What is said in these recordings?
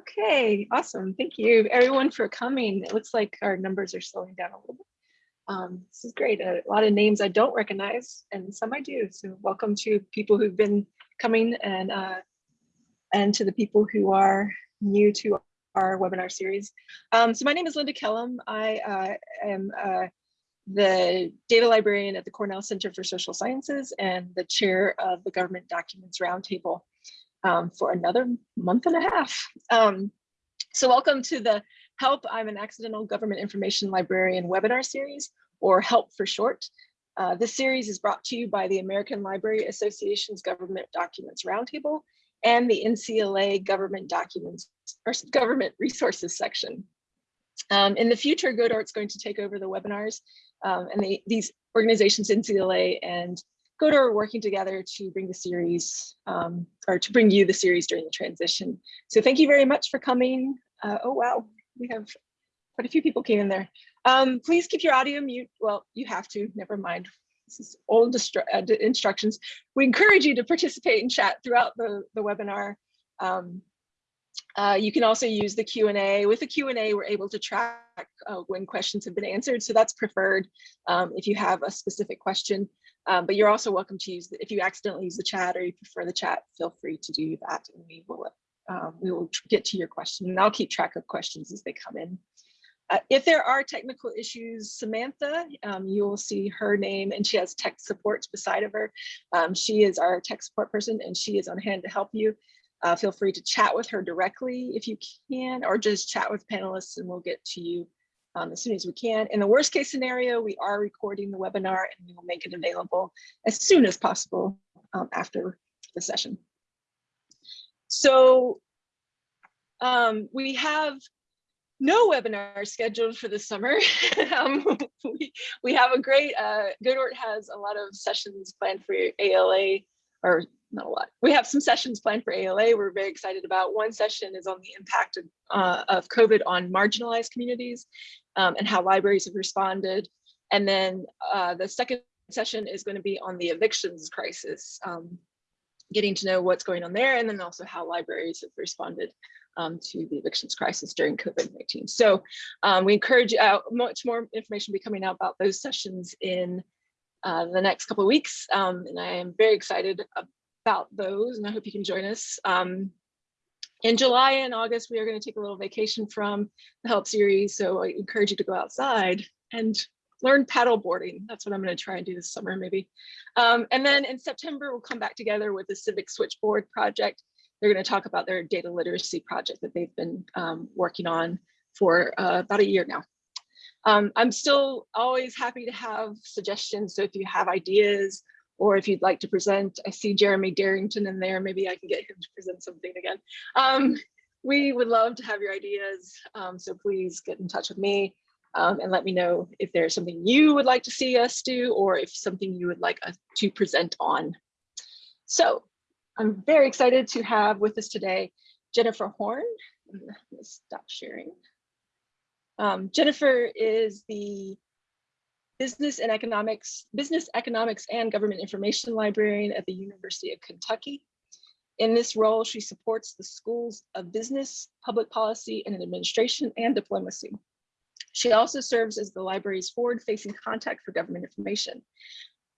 Okay, awesome. Thank you everyone for coming. It looks like our numbers are slowing down a little bit. Um, this is great. A lot of names I don't recognize and some I do. So welcome to people who've been coming and uh, and to the people who are new to our webinar series. Um, so my name is Linda Kellam. I uh, am uh, the data librarian at the Cornell Center for Social Sciences and the chair of the Government Documents Roundtable um, for another month and a half. Um, so welcome to the HELP, I'm an Accidental Government Information Librarian webinar series, or HELP for short. Uh, this series is brought to you by the American Library Association's Government Documents Roundtable and the NCLA Government Documents or Government Resources section. Um, in the future, GODORT's going to take over the webinars um, and they, these organizations, NCLA and GODORT are working together to bring the series um, or to bring you the series during the transition. So thank you very much for coming. Uh, oh, wow, we have quite a few people came in there. Um, please keep your audio mute. Well, you have to, never mind. This is old uh, instructions. We encourage you to participate in chat throughout the, the webinar. Um, uh, you can also use the Q&A. With the Q&A, we're able to track uh, when questions have been answered. So that's preferred um, if you have a specific question. Um, but you're also welcome to use, the, if you accidentally use the chat or you prefer the chat, feel free to do that and we will, um, we will get to your question and I'll keep track of questions as they come in. Uh, if there are technical issues, Samantha, um, you will see her name and she has tech support beside of her. Um, she is our tech support person and she is on hand to help you. Uh, feel free to chat with her directly if you can, or just chat with panelists and we'll get to you um, as soon as we can. In the worst case scenario, we are recording the webinar and we will make it available as soon as possible um, after the session. So um, we have no webinar scheduled for the summer. um, we, we have a great, uh, GODORT has a lot of sessions planned for ALA or not a lot. We have some sessions planned for ALA we're very excited about. One session is on the impact of, uh, of COVID on marginalized communities um, and how libraries have responded. And then uh, the second session is going to be on the evictions crisis, um, getting to know what's going on there and then also how libraries have responded um, to the evictions crisis during COVID-19. So um, we encourage uh, much more information will be coming out about those sessions in uh, the next couple of weeks. Um, and I am very excited about those and I hope you can join us. Um, in July and August, we are going to take a little vacation from the help series. So I encourage you to go outside and learn paddle boarding. That's what I'm going to try and do this summer, maybe. Um, and then in September, we'll come back together with the Civic Switchboard project. They're going to talk about their data literacy project that they've been um, working on for uh, about a year now. Um, I'm still always happy to have suggestions. So if you have ideas or if you'd like to present, I see Jeremy Darrington in there, maybe I can get him to present something again. Um, we would love to have your ideas, um, so please get in touch with me um, and let me know if there's something you would like to see us do or if something you would like us to present on. So I'm very excited to have with us today Jennifer Horn. Let me Stop sharing. Um, Jennifer is the business and economics, business economics and government information librarian at the University of Kentucky. In this role, she supports the schools of business, public policy, and administration and diplomacy. She also serves as the library's forward-facing contact for government information.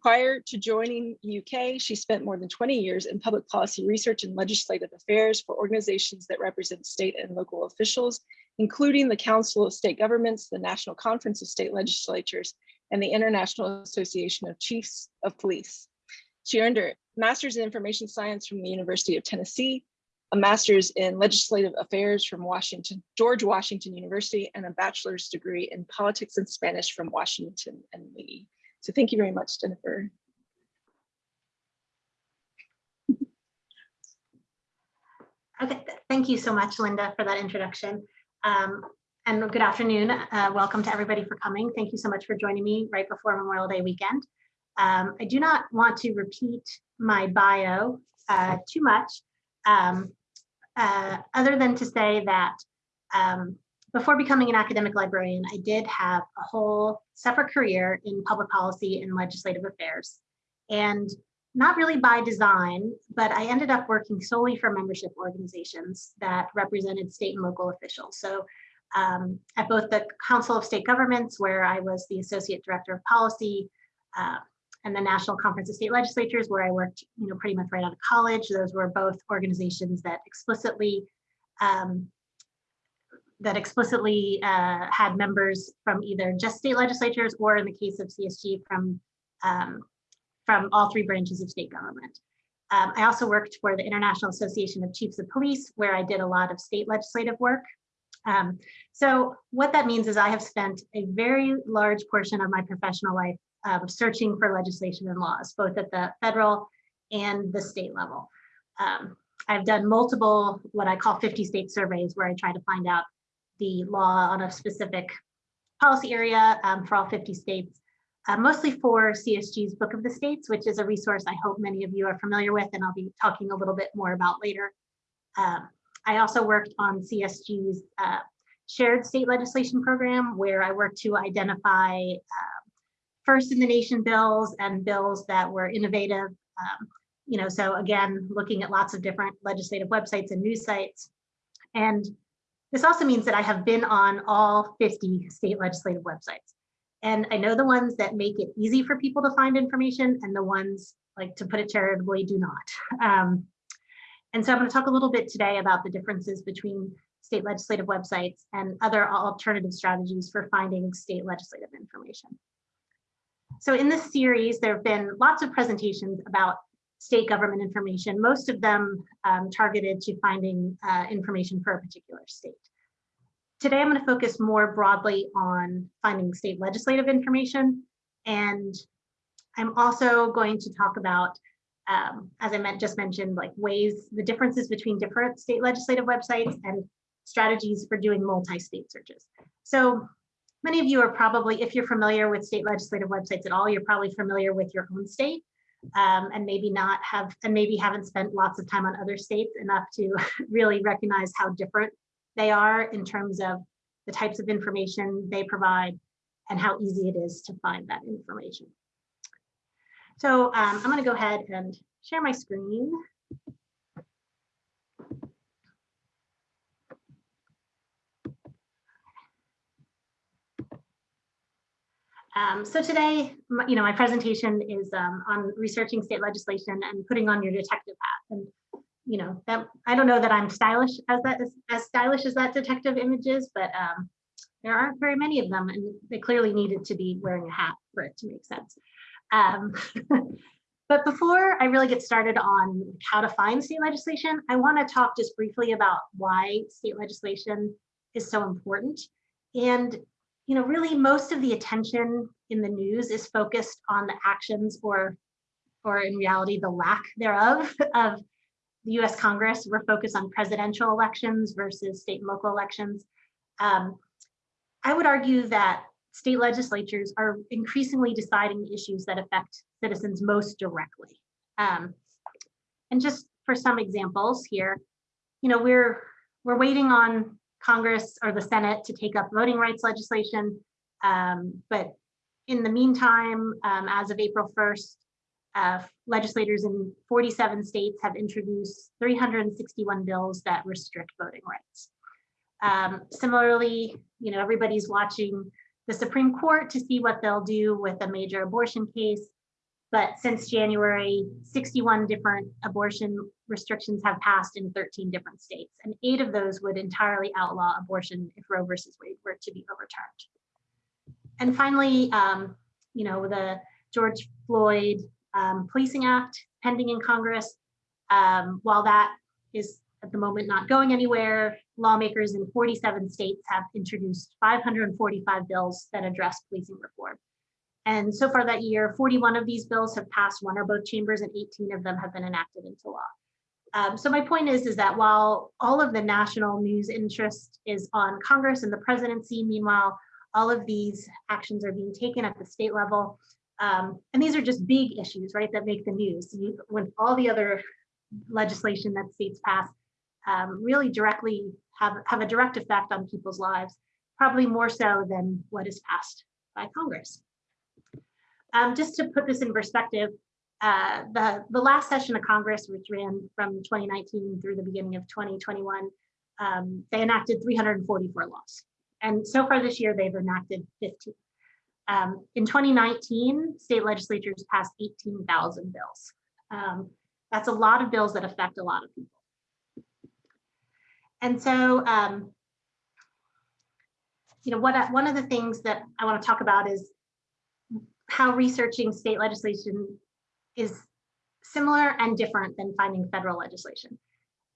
Prior to joining UK, she spent more than 20 years in public policy research and legislative affairs for organizations that represent state and local officials, including the Council of State Governments, the National Conference of State Legislatures, and the International Association of Chiefs of Police. She earned her master's in information science from the University of Tennessee, a master's in legislative affairs from Washington, George Washington University, and a bachelor's degree in politics and Spanish from Washington and Lee. So thank you very much, Jennifer. Okay, thank you so much, Linda, for that introduction. Um, and good afternoon. Uh, welcome to everybody for coming. Thank you so much for joining me right before Memorial Day weekend. Um, I do not want to repeat my bio uh, too much, um, uh, other than to say that um, before becoming an academic librarian, I did have a whole separate career in public policy and legislative affairs. And not really by design, but I ended up working solely for membership organizations that represented state and local officials. So um, at both the Council of State Governments, where I was the Associate Director of Policy, uh, and the National Conference of State Legislatures, where I worked, you know, pretty much right out of college. Those were both organizations that explicitly um, that explicitly uh, had members from either just state legislatures or in the case of CSG from um, from all three branches of state government. Um, I also worked for the International Association of Chiefs of Police, where I did a lot of state legislative work. Um, so what that means is I have spent a very large portion of my professional life um, searching for legislation and laws, both at the federal and the state level. Um, I've done multiple, what I call 50 state surveys, where I try to find out the law on a specific policy area um, for all 50 states, uh, mostly for CSG's Book of the States, which is a resource I hope many of you are familiar with, and I'll be talking a little bit more about later. Um, I also worked on CSG's uh, shared state legislation program, where I worked to identify uh, first in the nation bills and bills that were innovative. Um, you know, so again, looking at lots of different legislative websites and news sites. And this also means that I have been on all 50 state legislative websites. And I know the ones that make it easy for people to find information and the ones, like to put it charitably, do not. Um, and so I'm going to talk a little bit today about the differences between state legislative websites and other alternative strategies for finding state legislative information. So in this series, there have been lots of presentations about state government information, most of them um, targeted to finding uh, information for a particular state. Today, I'm going to focus more broadly on finding state legislative information. And I'm also going to talk about, um, as I meant, just mentioned, like ways, the differences between different state legislative websites and strategies for doing multi-state searches. So many of you are probably, if you're familiar with state legislative websites at all, you're probably familiar with your own state um, and maybe not have, and maybe haven't spent lots of time on other states enough to really recognize how different they are in terms of the types of information they provide and how easy it is to find that information. So um, I'm going to go ahead and share my screen. Um, so today, you know, my presentation is um, on researching state legislation and putting on your detective hat. And, you know, that I don't know that I'm stylish as that is as stylish as that detective image is, but um, there aren't very many of them, and they clearly needed to be wearing a hat for it to make sense. Um, but before I really get started on how to find state legislation, I want to talk just briefly about why state legislation is so important and you know, really most of the attention in the news is focused on the actions or, or in reality, the lack thereof of the US Congress. We're focused on presidential elections versus state and local elections. Um, I would argue that state legislatures are increasingly deciding the issues that affect citizens most directly. Um, and just for some examples here, you know, we're we're waiting on Congress or the Senate to take up voting rights legislation. Um, but in the meantime, um, as of April 1st, uh, legislators in 47 states have introduced 361 bills that restrict voting rights. Um, similarly, you know, everybody's watching the Supreme Court to see what they'll do with a major abortion case. But since January, 61 different abortion restrictions have passed in 13 different states, and eight of those would entirely outlaw abortion if Roe versus Wade were to be overturned. And finally, um, you know, the George Floyd um, Policing Act pending in Congress, um, while that is at the moment not going anywhere, lawmakers in 47 states have introduced 545 bills that address policing reform. And so far that year, 41 of these bills have passed one or both chambers and 18 of them have been enacted into law. Um, so my point is, is that while all of the national news interest is on Congress and the presidency, meanwhile, all of these actions are being taken at the state level. Um, and these are just big issues, right, that make the news. You, when all the other legislation that states pass um, really directly have, have a direct effect on people's lives, probably more so than what is passed by Congress. Um, just to put this in perspective, uh, the, the last session of Congress, which ran from 2019 through the beginning of 2021, um, they enacted 344 laws. And so far this year, they've enacted 15. Um, in 2019, state legislatures passed 18,000 bills. Um, that's a lot of bills that affect a lot of people. And so, um, you know, what one of the things that I want to talk about is how researching state legislation is similar and different than finding federal legislation.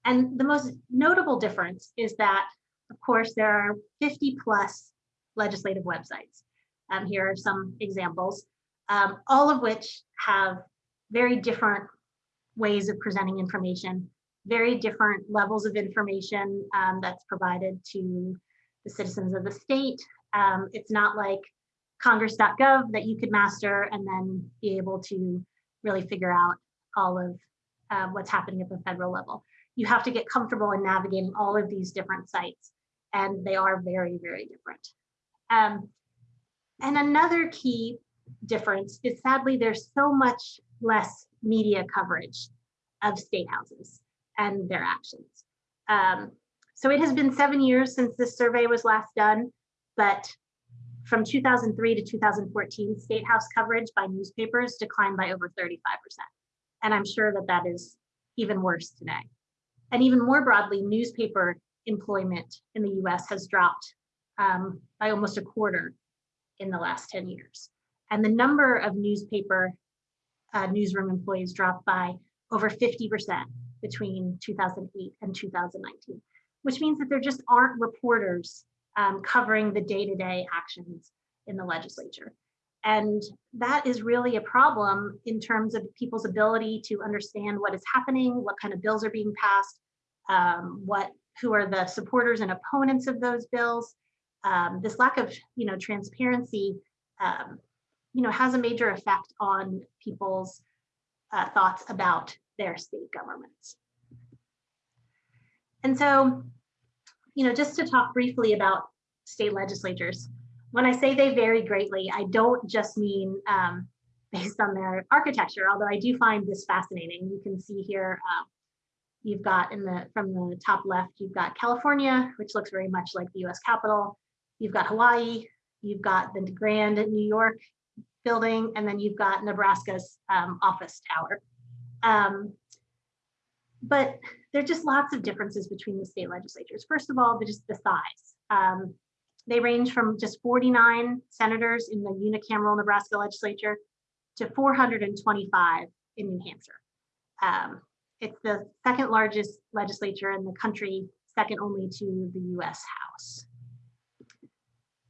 And the most notable difference is that, of course, there are 50 plus legislative websites. Um, here are some examples, um, all of which have very different ways of presenting information, very different levels of information um, that's provided to the citizens of the state. Um, it's not like congress.gov that you could master and then be able to really figure out all of uh, what's happening at the federal level. You have to get comfortable in navigating all of these different sites, and they are very, very different. Um, and another key difference is sadly, there's so much less media coverage of state houses and their actions. Um, so it has been seven years since this survey was last done, but from 2003 to 2014, state house coverage by newspapers declined by over 35%. And I'm sure that that is even worse today. And even more broadly, newspaper employment in the US has dropped um, by almost a quarter in the last 10 years. And the number of newspaper uh, newsroom employees dropped by over 50% between 2008 and 2019, which means that there just aren't reporters um, covering the day-to-day actions in the legislature. And that is really a problem in terms of people's ability to understand what is happening, what kind of bills are being passed, um, what who are the supporters and opponents of those bills. Um, this lack of you know transparency um, you know has a major effect on people's uh, thoughts about their state governments. And so, you know, just to talk briefly about state legislatures, when I say they vary greatly, I don't just mean um, based on their architecture, although I do find this fascinating. You can see here, uh, you've got in the from the top left, you've got California, which looks very much like the US Capitol. You've got Hawaii, you've got the Grand New York building, and then you've got Nebraska's um, office tower. Um, but there are just lots of differences between the state legislatures. First of all, just the size. Um, they range from just 49 senators in the unicameral Nebraska legislature to 425 in New Hampshire. Um, it's the second largest legislature in the country, second only to the US House.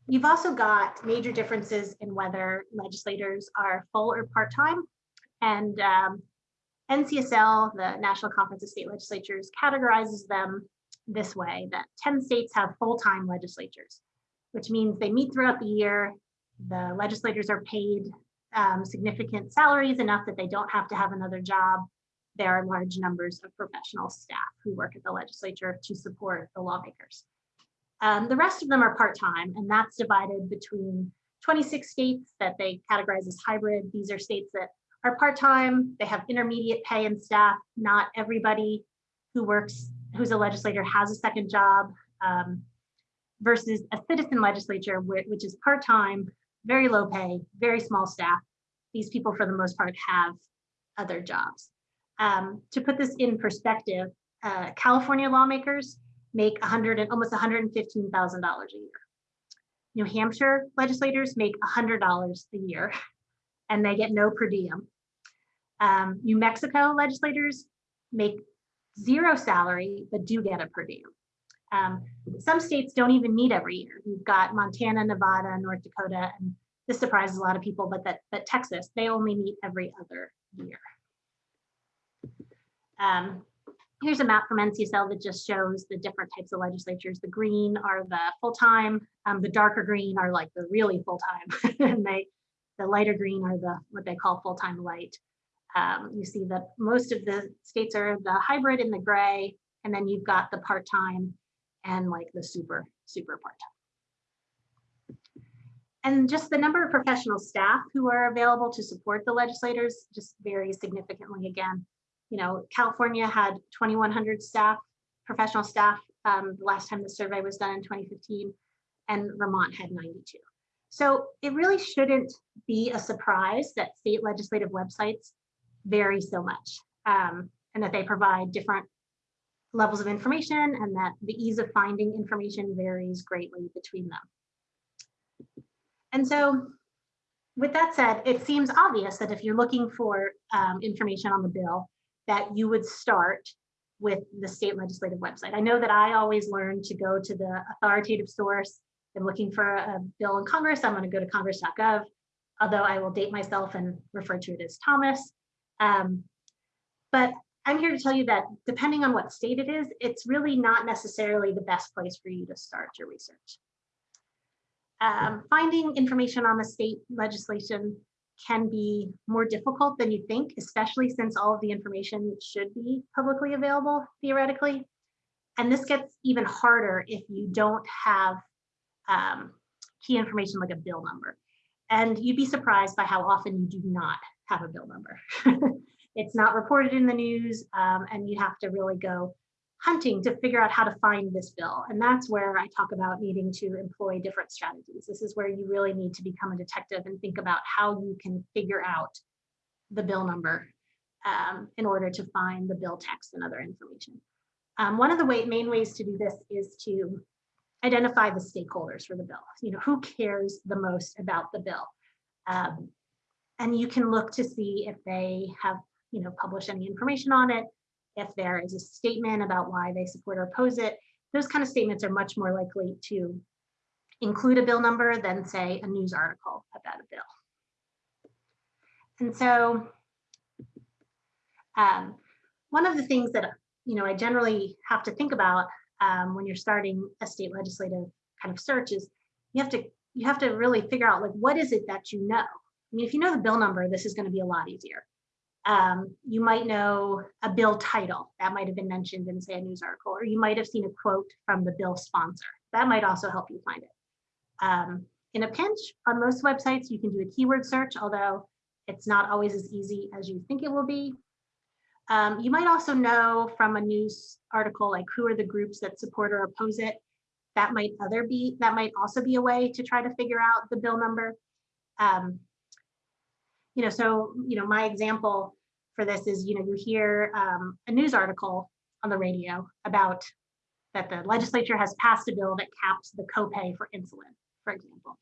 You've also got major differences in whether legislators are full or part-time. And um, NCSL, the National Conference of State Legislatures, categorizes them this way, that 10 states have full-time legislatures, which means they meet throughout the year. The legislators are paid um, significant salaries enough that they don't have to have another job. There are large numbers of professional staff who work at the legislature to support the lawmakers. Um, the rest of them are part-time, and that's divided between 26 states that they categorize as hybrid. These are states that are part-time, they have intermediate pay and staff. Not everybody who works, who's a legislator has a second job, um, versus a citizen legislature, which is part-time, very low pay, very small staff. These people, for the most part, have other jobs. Um, to put this in perspective, uh, California lawmakers make 100 and almost $115,000 a year. New Hampshire legislators make $100 a year and they get no per diem. Um, New Mexico legislators make zero salary, but do get a per diem. Um, some states don't even meet every year. You've got Montana, Nevada, North Dakota, and this surprises a lot of people, but that, that Texas, they only meet every other year. Um, here's a map from NCSL that just shows the different types of legislatures. The green are the full-time, um, the darker green are like the really full-time, and they, the lighter green are the what they call full-time light. Um, you see that most of the states are the hybrid in the gray, and then you've got the part-time and like the super, super part-time. And just the number of professional staff who are available to support the legislators just varies significantly again. You know, California had 2,100 staff, professional staff, um, the last time the survey was done in 2015, and Vermont had 92. So it really shouldn't be a surprise that state legislative websites vary so much um, and that they provide different levels of information and that the ease of finding information varies greatly between them. And so with that said, it seems obvious that if you're looking for um, information on the bill, that you would start with the state legislative website. I know that I always learn to go to the authoritative source. I'm looking for a bill in Congress, I'm gonna go to congress.gov, although I will date myself and refer to it as Thomas. Um, but I'm here to tell you that depending on what state it is, it's really not necessarily the best place for you to start your research. Um, finding information on the state legislation can be more difficult than you think, especially since all of the information should be publicly available theoretically. And this gets even harder if you don't have um, key information like a bill number. And you'd be surprised by how often you do not have a bill number. it's not reported in the news um, and you have to really go hunting to figure out how to find this bill. And that's where I talk about needing to employ different strategies. This is where you really need to become a detective and think about how you can figure out the bill number um, in order to find the bill text and other information. Um, one of the way, main ways to do this is to identify the stakeholders for the bill. You know, who cares the most about the bill? Um, and you can look to see if they have, you know, published any information on it, if there is a statement about why they support or oppose it, those kind of statements are much more likely to include a bill number than say a news article about a bill. And so um, one of the things that you know I generally have to think about um, when you're starting a state legislative kind of search is you have to you have to really figure out like what is it that you know. I mean, if you know the bill number, this is going to be a lot easier. Um, you might know a bill title that might have been mentioned in say a news article, or you might have seen a quote from the bill sponsor. That might also help you find it. Um, in a pinch, on most websites, you can do a keyword search, although it's not always as easy as you think it will be. Um, you might also know from a news article, like who are the groups that support or oppose it. That might other be, that might also be a way to try to figure out the bill number. Um, you know, so, you know, my example for this is, you know, you hear um, a news article on the radio about that the legislature has passed a bill that caps the copay for insulin, for example.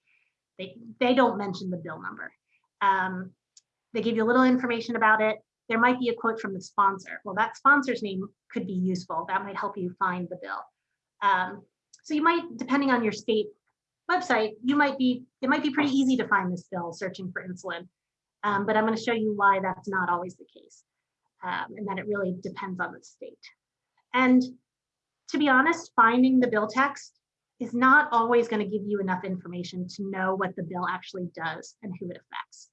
They, they don't mention the bill number. Um, they give you a little information about it. There might be a quote from the sponsor. Well, that sponsor's name could be useful. That might help you find the bill. Um, so you might, depending on your state website, you might be, it might be pretty easy to find this bill searching for insulin. Um, but I'm going to show you why that's not always the case um, and that it really depends on the state. And to be honest, finding the bill text is not always going to give you enough information to know what the bill actually does and who it affects.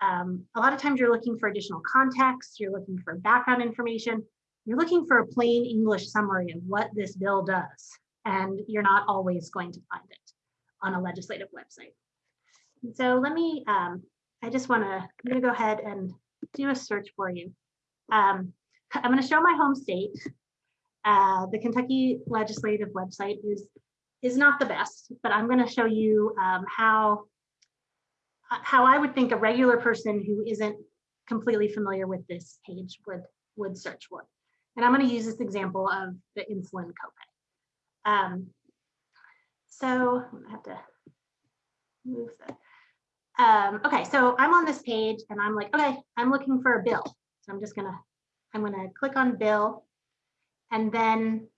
Um, a lot of times you're looking for additional context, you're looking for background information, you're looking for a plain English summary of what this bill does, and you're not always going to find it on a legislative website. So let me um, I just want to, I'm going to go ahead and do a search for you. Um, I'm going to show my home state. Uh, the Kentucky legislative website is is not the best, but I'm going to show you um, how how I would think a regular person who isn't completely familiar with this page would would search for. And I'm going to use this example of the insulin copay. Um, so I have to move that. Um, okay, so I'm on this page and I'm like, okay, I'm looking for a bill. So I'm just gonna, I'm gonna click on bill and then,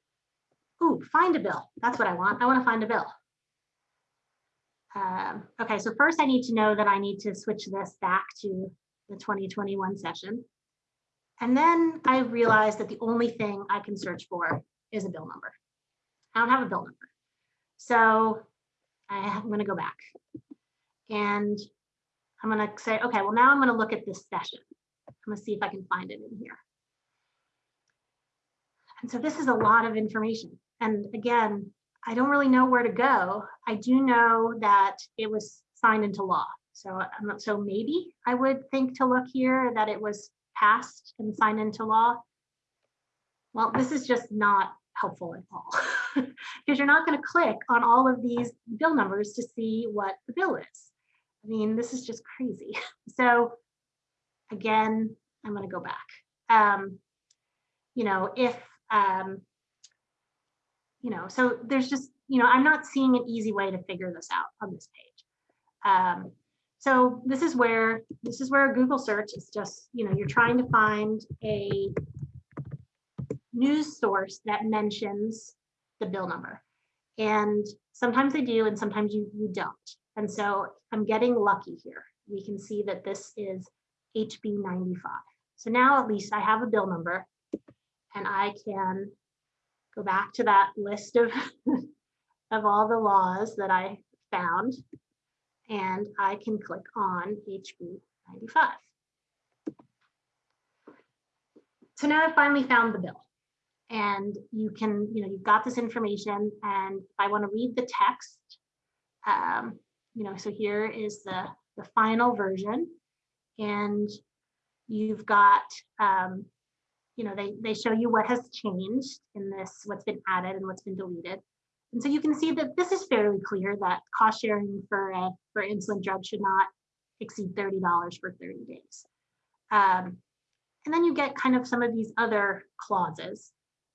ooh, find a bill. That's what I want. I wanna find a bill. Um, okay, so first I need to know that I need to switch this back to the 2021 session. And then I realized that the only thing I can search for is a bill number. I don't have a bill number. So I'm gonna go back. And I'm going to say, okay, well, now I'm going to look at this session. I'm going to see if I can find it in here. And so this is a lot of information. And again, I don't really know where to go. I do know that it was signed into law. So not, so maybe I would think to look here that it was passed and signed into law. Well, this is just not helpful at all because you're not going to click on all of these bill numbers to see what the bill is. I mean, this is just crazy. So again, I'm going to go back. Um, you know, if, um, you know, so there's just, you know, I'm not seeing an easy way to figure this out on this page. Um, so this is where, this is where a Google search is just, you know, you're trying to find a news source that mentions the bill number. And sometimes they do, and sometimes you, you don't. And so I'm getting lucky here. We can see that this is HB 95. So now at least I have a bill number and I can go back to that list of, of all the laws that I found and I can click on HB 95. So now I've finally found the bill and you can, you know, you've got this information and if I want to read the text, um, you know, so here is the, the final version and you've got, um, you know, they, they show you what has changed in this, what's been added and what's been deleted. And so you can see that this is fairly clear that cost sharing for a, for insulin drug should not exceed $30 for 30 days. Um, and then you get kind of some of these other clauses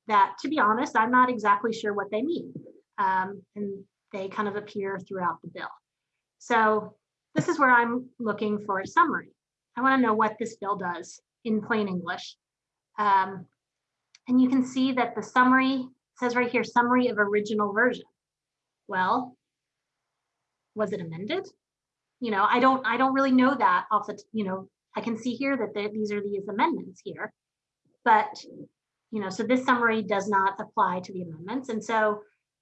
that, to be honest, I'm not exactly sure what they mean. Um, and they kind of appear throughout the bill. So this is where I'm looking for a summary. I want to know what this bill does in plain English. Um, and you can see that the summary says right here, summary of original version. Well, was it amended? You know, I don't, I don't really know that off the, you know, I can see here that the, these are these amendments here, but, you know, so this summary does not apply to the amendments. And so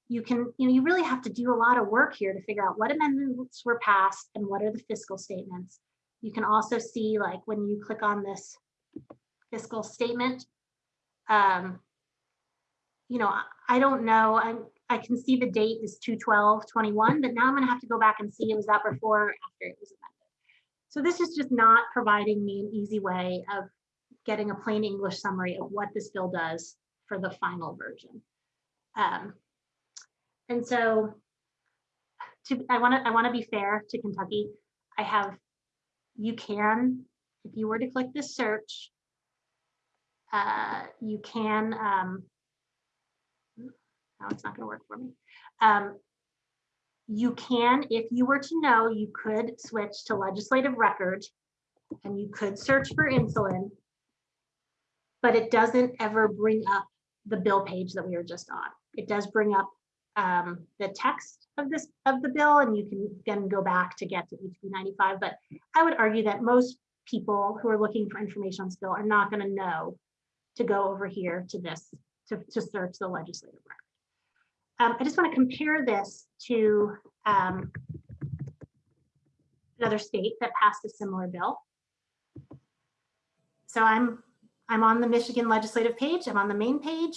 you can, you know, you really have to do a lot of work here to figure out what amendments were passed and what are the fiscal statements. You can also see like when you click on this fiscal statement, um, you know, I, don't know, I, I can see the date is 21221, but now I'm gonna have to go back and see, it was that before or after it was amended? So this is just not providing me an easy way of getting a plain English summary of what this bill does for the final version. Um, and so to, I want to I want to be fair to Kentucky. I have you can if you were to click this search, uh, you can. Um, now it's not going to work for me. Um, you can, if you were to know, you could switch to legislative record and you could search for insulin, but it doesn't ever bring up the bill page that we were just on. It does bring up um, the text of this of the bill, and you can then go back to get to HB 95. But I would argue that most people who are looking for information on this bill are not going to know to go over here to this to, to search the legislative record. Um, I just want to compare this to um, another state that passed a similar bill. So I'm I'm on the Michigan legislative page. I'm on the main page.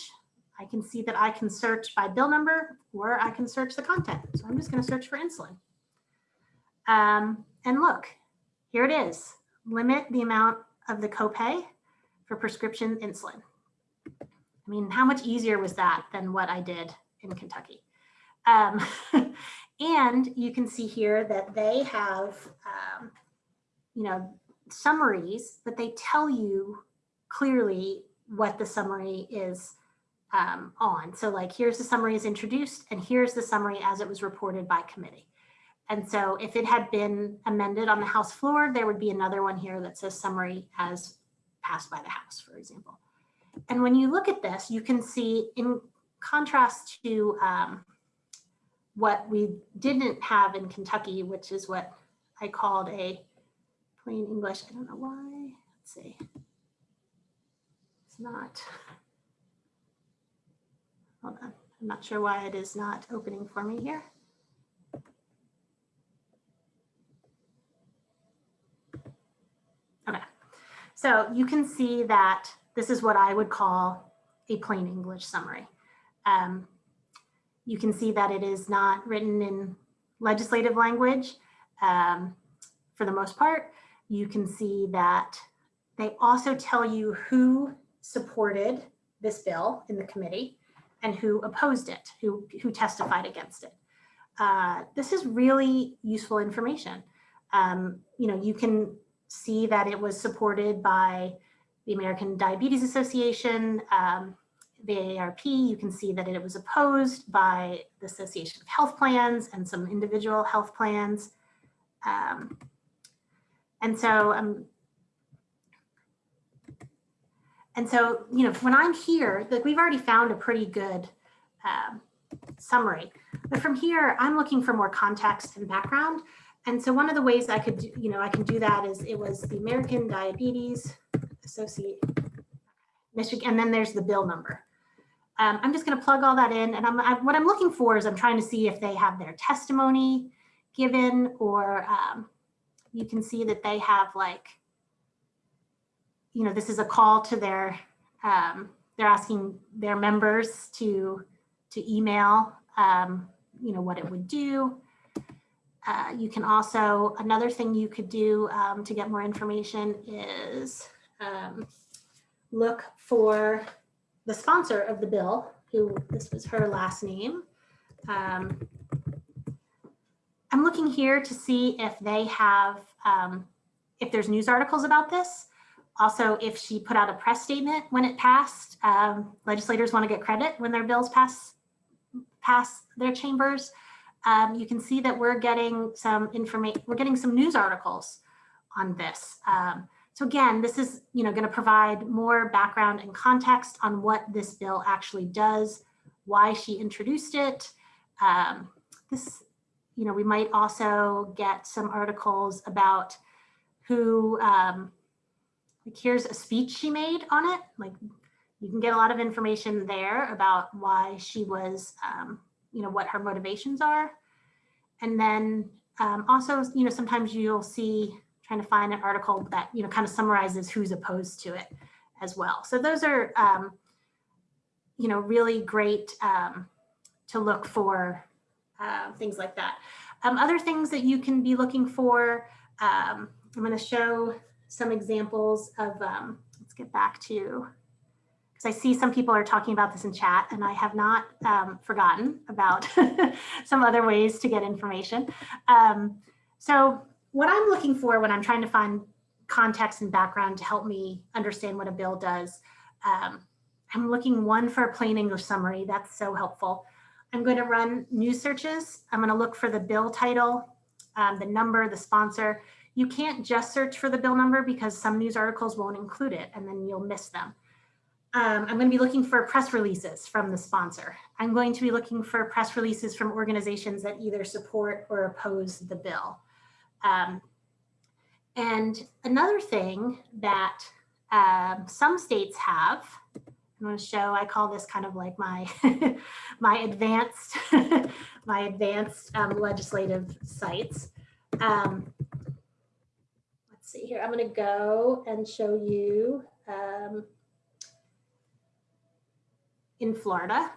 I can see that I can search by bill number or I can search the content. So I'm just going to search for insulin. Um, and look, here it is. Limit the amount of the copay for prescription insulin. I mean, how much easier was that than what I did in Kentucky? Um, and you can see here that they have, um, you know, summaries, but they tell you clearly what the summary is um, on. So like, here's the summary as introduced, and here's the summary as it was reported by committee. And so if it had been amended on the House floor, there would be another one here that says summary as passed by the House, for example. And when you look at this, you can see in contrast to um, what we didn't have in Kentucky, which is what I called a plain English. I don't know why. Let's see. It's not. Hold on. I'm not sure why it is not opening for me here. Okay, so you can see that this is what I would call a plain English summary. Um, you can see that it is not written in legislative language. um, for the most part. You can see that they also tell you who supported this bill in the committee and who opposed it, who, who testified against it. Uh, this is really useful information. Um, you know, you can see that it was supported by the American Diabetes Association, um, the AARP. You can see that it was opposed by the Association of Health Plans and some individual health plans. Um, and so, um, and so, you know, when I'm here, like we've already found a pretty good um, summary. But from here, I'm looking for more context and background. And so one of the ways I could, do, you know, I can do that is it was the American Diabetes Association, Michigan, and then there's the bill number. Um, I'm just going to plug all that in, and I'm, I, what I'm looking for is I'm trying to see if they have their testimony given, or um, you can see that they have like, you know, this is a call to their, um, they're asking their members to to email, um, you know, what it would do. Uh, you can also, another thing you could do um, to get more information is um, look for the sponsor of the bill, who this was her last name. Um, I'm looking here to see if they have, um, if there's news articles about this. Also, if she put out a press statement when it passed, um, legislators want to get credit when their bills pass pass their chambers. Um, you can see that we're getting some information, we're getting some news articles on this. Um, so again, this is you know, going to provide more background and context on what this bill actually does, why she introduced it. Um, this, you know, we might also get some articles about who, um, like here's a speech she made on it, like you can get a lot of information there about why she was, um, you know, what her motivations are. And then um, also, you know, sometimes you'll see trying to find an article that, you know, kind of summarizes who's opposed to it as well. So those are, um, you know, really great um, to look for uh, things like that. Um, other things that you can be looking for, um, I'm going to show some examples of, um, let's get back to because I see some people are talking about this in chat and I have not um, forgotten about some other ways to get information. Um, so what I'm looking for when I'm trying to find context and background to help me understand what a bill does, um, I'm looking one for a plain English summary. That's so helpful. I'm going to run news searches. I'm going to look for the bill title, um, the number, the sponsor. You can't just search for the bill number because some news articles won't include it and then you'll miss them. Um, I'm going to be looking for press releases from the sponsor. I'm going to be looking for press releases from organizations that either support or oppose the bill. Um, and another thing that um, some states have, I'm going to show, I call this kind of like my, my advanced, my advanced um, legislative sites. Um, see here, I'm going to go and show you um, in Florida.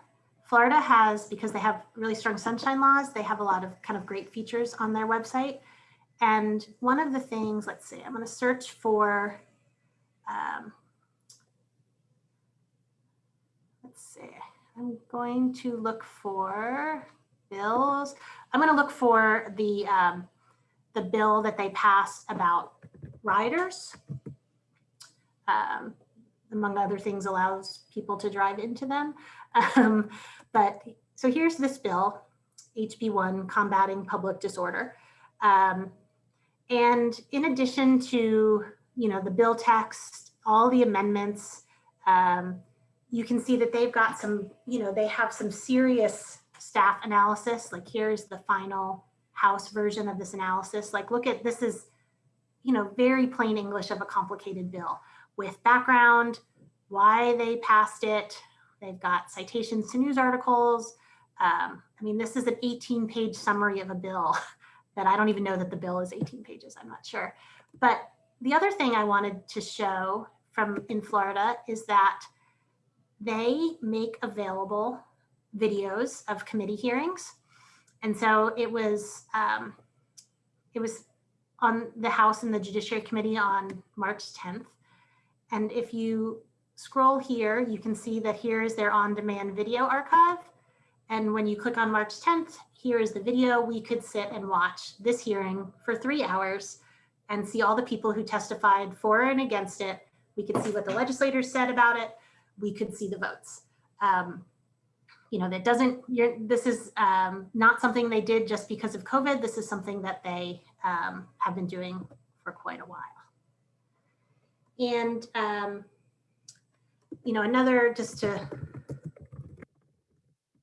Florida has, because they have really strong sunshine laws, they have a lot of kind of great features on their website. And one of the things, let's see, I'm going to search for, um, let's see, I'm going to look for bills. I'm going to look for the, um, the bill that they passed about riders. Um, among other things, allows people to drive into them. Um, but so here's this bill, HB1, combating public disorder. Um, and in addition to, you know, the bill text, all the amendments, um, you can see that they've got some, you know, they have some serious staff analysis. Like here's the final House version of this analysis. Like look at, this is, you know, very plain English of a complicated bill with background, why they passed it. They've got citations to news articles. Um, I mean, this is an 18 page summary of a bill that I don't even know that the bill is 18 pages. I'm not sure. But the other thing I wanted to show from in Florida is that they make available videos of committee hearings. And so it was, um, it was on the House and the Judiciary Committee on March 10th. And if you scroll here, you can see that here is their on-demand video archive. And when you click on March 10th, here is the video. We could sit and watch this hearing for three hours and see all the people who testified for and against it. We could see what the legislators said about it. We could see the votes. Um, you know, that doesn't, this is um, not something they did just because of COVID. This is something that they um, have been doing for quite a while. And, um, you know, another, just to,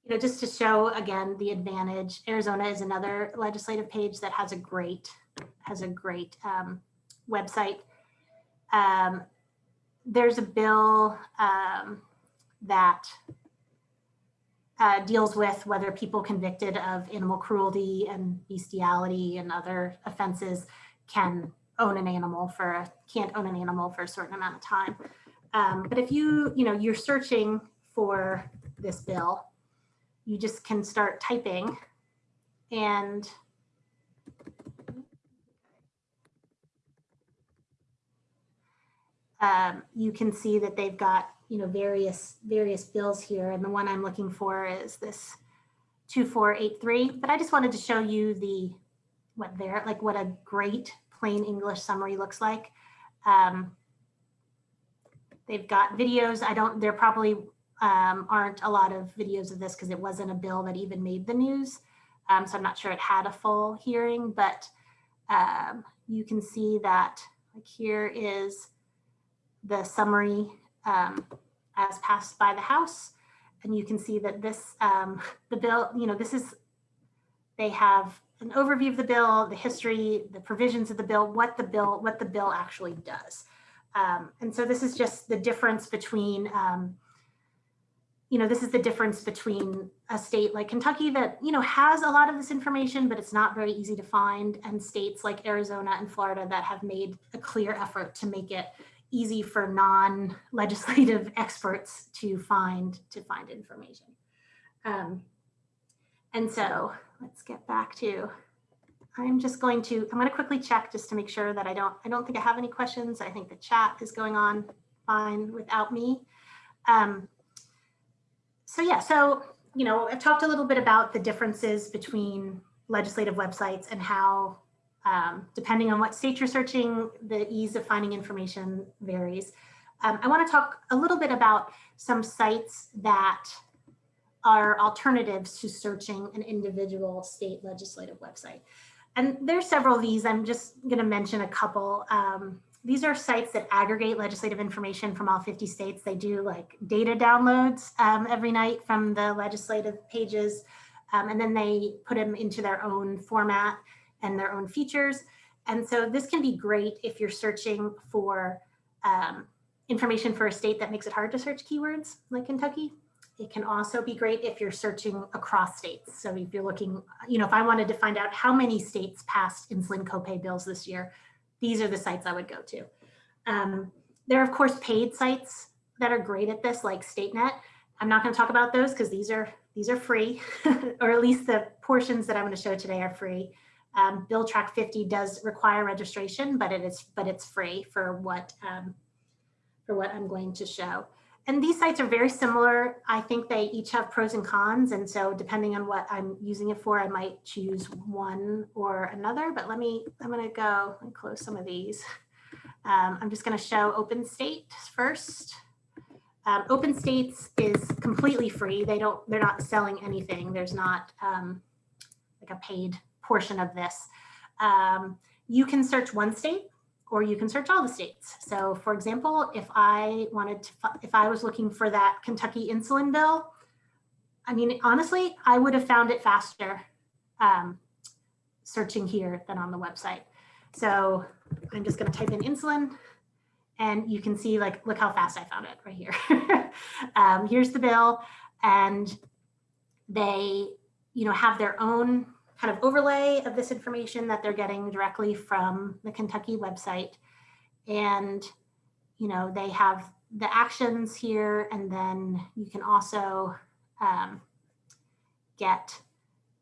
you know, just to show again, the advantage, Arizona is another legislative page that has a great, has a great um, website. Um, there's a bill um, that uh, deals with whether people convicted of animal cruelty and bestiality and other offenses can own an animal for, a, can't own an animal for a certain amount of time. Um, but if you, you know, you're searching for this bill, you just can start typing and um, you can see that they've got you know, various, various bills here. And the one I'm looking for is this 2483. But I just wanted to show you the, what they're, like what a great plain English summary looks like. Um, they've got videos. I don't, there probably um, aren't a lot of videos of this because it wasn't a bill that even made the news. Um, so I'm not sure it had a full hearing, but um, you can see that like here is the summary um, as passed by the House. And you can see that this, um, the bill, you know, this is, they have an overview of the bill, the history, the provisions of the bill, what the bill, what the bill actually does. Um, and so this is just the difference between, um, you know, this is the difference between a state like Kentucky that, you know, has a lot of this information, but it's not very easy to find, and states like Arizona and Florida that have made a clear effort to make it easy for non-legislative experts to find to find information. Um, and so let's get back to, I'm just going to, I'm going to quickly check just to make sure that I don't, I don't think I have any questions. I think the chat is going on fine without me. Um, so yeah, so, you know, I've talked a little bit about the differences between legislative websites and how um, depending on what state you're searching, the ease of finding information varies. Um, I want to talk a little bit about some sites that are alternatives to searching an individual state legislative website. And there's several of these. I'm just going to mention a couple. Um, these are sites that aggregate legislative information from all 50 states. They do like data downloads um, every night from the legislative pages, um, and then they put them into their own format and their own features. And so this can be great if you're searching for um, information for a state that makes it hard to search keywords like Kentucky. It can also be great if you're searching across states. So if you're looking, you know, if I wanted to find out how many states passed insulin copay bills this year, these are the sites I would go to. Um, there are, of course, paid sites that are great at this, like StateNet. I'm not going to talk about those because these are these are free, or at least the portions that I'm going to show today are free. Um, Bill Track 50 does require registration, but it is but it's free for what um, for what I'm going to show. And these sites are very similar. I think they each have pros and cons. And so depending on what I'm using it for, I might choose one or another. But let me, I'm going to go and close some of these. Um, I'm just going to show Open State first. Um, Open States is completely free. They don't, they're not selling anything. There's not um, like a paid portion of this. Um, you can search one state or you can search all the states. So for example, if I wanted to, if I was looking for that Kentucky insulin bill, I mean, honestly, I would have found it faster um, searching here than on the website. So I'm just gonna type in insulin and you can see like, look how fast I found it right here. um, here's the bill and they, you know, have their own kind of overlay of this information that they're getting directly from the Kentucky website. And, you know, they have the actions here, and then you can also um, get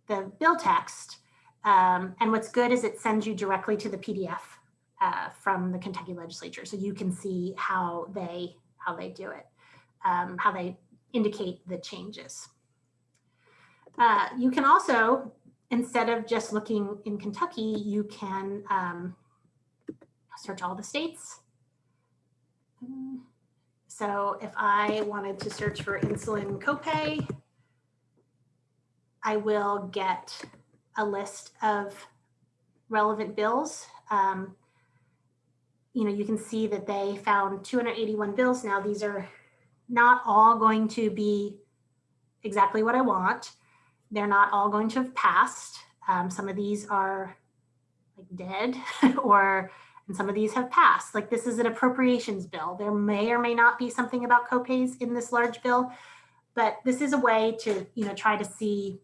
the bill text. Um, and what's good is it sends you directly to the PDF uh, from the Kentucky legislature. So you can see how they, how they do it, um, how they indicate the changes. Uh, you can also, instead of just looking in Kentucky, you can um, search all the states. So if I wanted to search for insulin copay, I will get a list of relevant bills. Um, you know, you can see that they found 281 bills. Now these are not all going to be exactly what I want. They're not all going to have passed. Um, some of these are like dead or and some of these have passed. Like this is an appropriations bill. There may or may not be something about copays in this large bill, but this is a way to, you know, try to see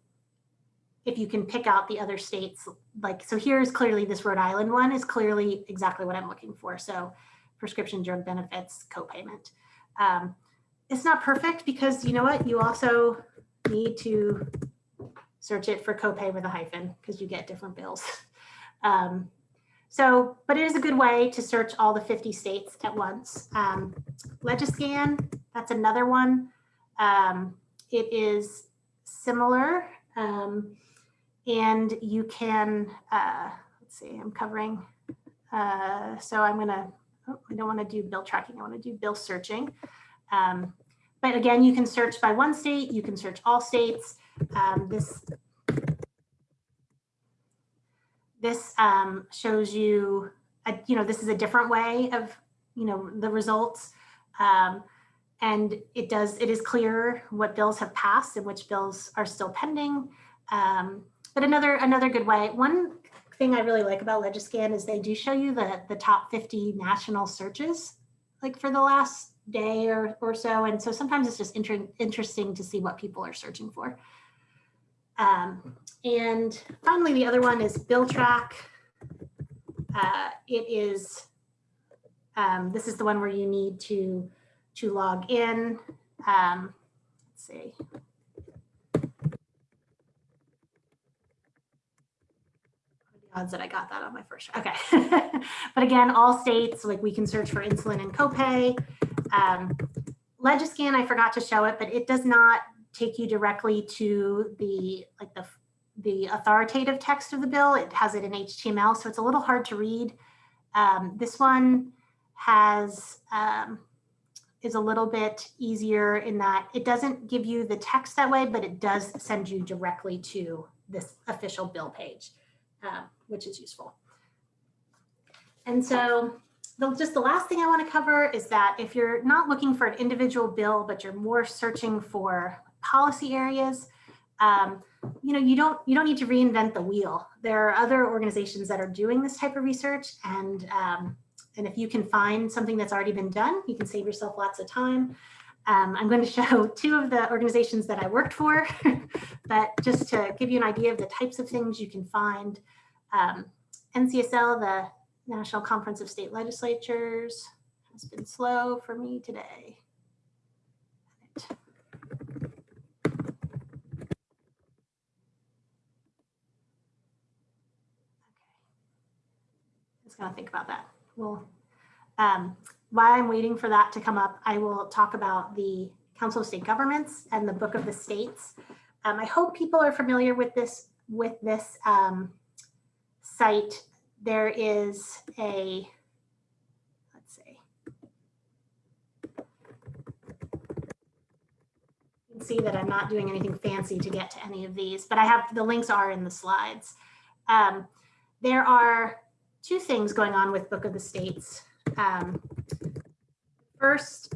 if you can pick out the other states. Like, so here's clearly this Rhode Island one is clearly exactly what I'm looking for. So prescription drug benefits copayment. Um, it's not perfect because you know what? You also need to search it for copay with a hyphen because you get different bills. Um, so, but it is a good way to search all the 50 states at once. Um, Legiscan, that's another one. Um, it is similar um, and you can, uh, let's see, I'm covering. Uh, so I'm gonna, oh, I don't wanna do bill tracking, I wanna do bill searching. Um, but again, you can search by one state, you can search all states. Um, this this um, shows you, a, you know, this is a different way of, you know, the results. Um, and it does, it is clear what bills have passed and which bills are still pending. Um, but another, another good way, one thing I really like about Legiscan is they do show you the, the top 50 national searches, like for the last day or, or so. And so sometimes it's just inter interesting to see what people are searching for. Um, and finally, the other one is BillTrack. Uh, it is, um, this is the one where you need to, to log in. Um, let's see. odds that I got that on my first try. Okay. but again, all states, like we can search for insulin and copay. Um, Legiscan, I forgot to show it, but it does not take you directly to the like the the authoritative text of the bill. It has it in HTML, so it's a little hard to read. Um, this one has um, is a little bit easier in that it doesn't give you the text that way, but it does send you directly to this official bill page, uh, which is useful. And so the, just the last thing I want to cover is that if you're not looking for an individual bill, but you're more searching for policy areas, um, you know, you don't you don't need to reinvent the wheel. There are other organizations that are doing this type of research, and um, and if you can find something that's already been done, you can save yourself lots of time. Um, I'm going to show two of the organizations that I worked for, but just to give you an idea of the types of things you can find. Um, NCSL, the National Conference of State Legislatures, has been slow for me today. Gonna think about that. Well, um, while I'm waiting for that to come up, I will talk about the Council of State Governments and the Book of the States. Um, I hope people are familiar with this with this um, site. There is a let's see. You can see that I'm not doing anything fancy to get to any of these, but I have the links are in the slides. Um, there are two things going on with Book of the States. Um, first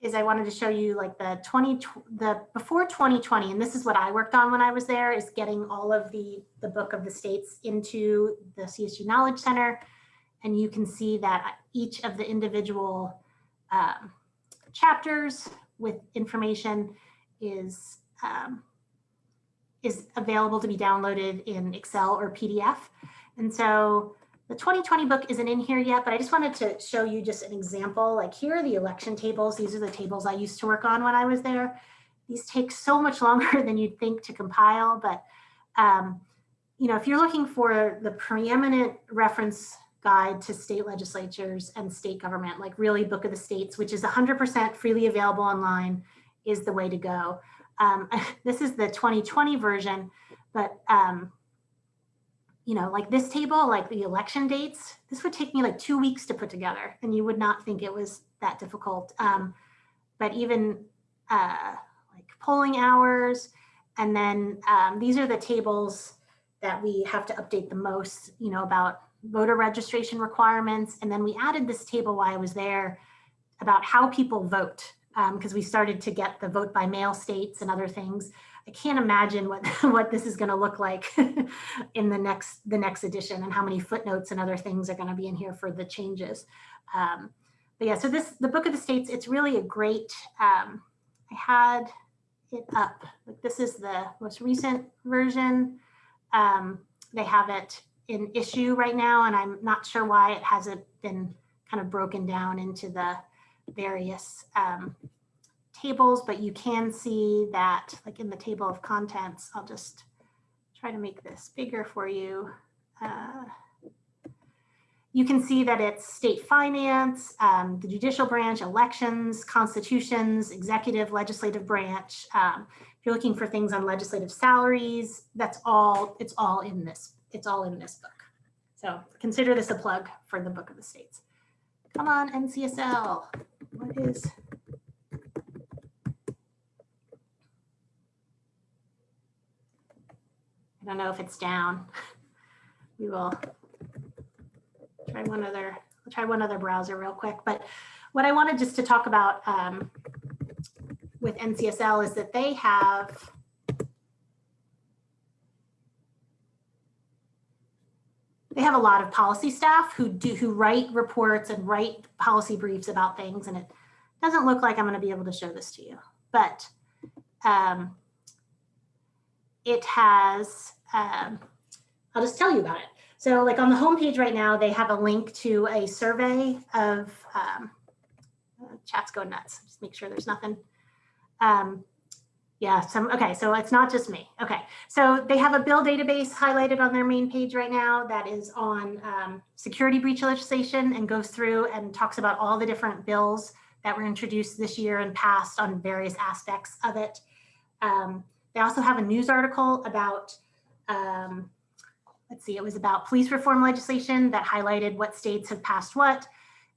is I wanted to show you like the 20, the before 2020, and this is what I worked on when I was there, is getting all of the, the Book of the States into the CSG Knowledge Center. And you can see that each of the individual um, chapters with information is, um, is available to be downloaded in Excel or PDF. And so the 2020 book isn't in here yet, but I just wanted to show you just an example. Like here are the election tables. These are the tables I used to work on when I was there. These take so much longer than you'd think to compile, but um, you know, if you're looking for the preeminent reference guide to state legislatures and state government, like really Book of the States, which is 100% freely available online, is the way to go. Um, this is the 2020 version, but um, you know, like this table, like the election dates, this would take me like two weeks to put together, and you would not think it was that difficult. Um, but even uh, like polling hours, and then um, these are the tables that we have to update the most, you know, about voter registration requirements. And then we added this table while I was there about how people vote, because um, we started to get the vote by mail states and other things. I can't imagine what, what this is going to look like in the next the next edition and how many footnotes and other things are going to be in here for the changes. Um, but yeah, so this the Book of the States, it's really a great, um, I had it up. Like this is the most recent version. Um, they have it in issue right now, and I'm not sure why it hasn't been kind of broken down into the various um, tables, but you can see that like in the table of contents, I'll just try to make this bigger for you. Uh, you can see that it's state finance, um, the judicial branch, elections, constitutions, executive, legislative branch. Um, if you're looking for things on legislative salaries, that's all, it's all in this, it's all in this book. So consider this a plug for the Book of the States. Come on, NCSL, what is, I don't know if it's down. We will try one other, I'll try one other browser real quick. But what I wanted just to talk about um, with NCSL is that they have they have a lot of policy staff who do who write reports and write policy briefs about things and it doesn't look like I'm going to be able to show this to you but um, it has um, I'll just tell you about it so like on the homepage right now they have a link to a survey of um, chat's going nuts just make sure there's nothing um, yeah, some, okay, so it's not just me. Okay, so they have a bill database highlighted on their main page right now that is on um, security breach legislation and goes through and talks about all the different bills that were introduced this year and passed on various aspects of it. Um, they also have a news article about, um, let's see, it was about police reform legislation that highlighted what states have passed what.